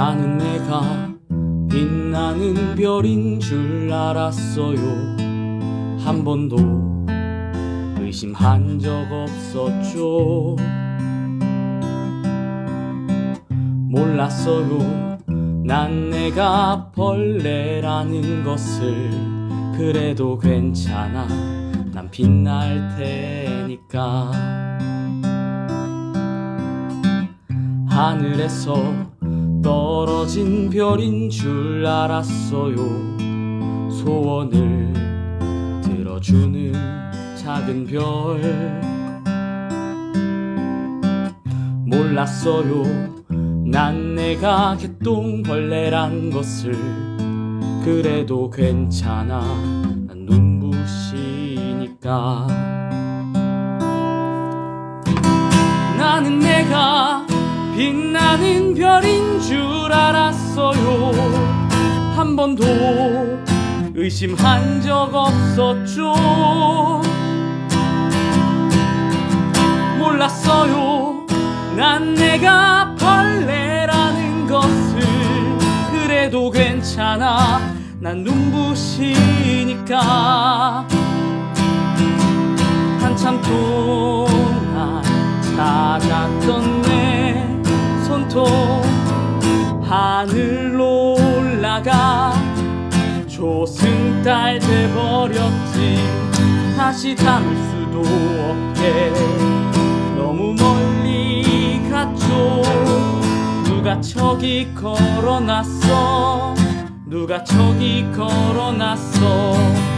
나는 내가 빛나는 별인 줄 알았어요. 한 번도 의심한 적 없었죠. 몰랐어요. 난 내가 벌레라는 것을 그래도 괜찮아. 난 빛날 테니까. 하늘에서 떨어진 별인 줄 알았어요. 소원을 들어주는 작은 별. 몰랐어요. 난 내가 개똥벌레란 것을. 그래도 괜찮아. 난 눈부시니까. 나는 내가 빛나는 별인 줄 알았어요. 한 번도 의심한 적 없었죠. 몰랐어요. 난 내가 벌레라는 것을. 그래도 괜찮아. 난 눈부시니까. 한참 동안 찾았던 하늘로 올라가 조승달 돼버렸지. 다시 담을 수도 없게. 너무 멀리 갔죠. 누가 저기 걸어놨어? 누가 저기 걸어놨어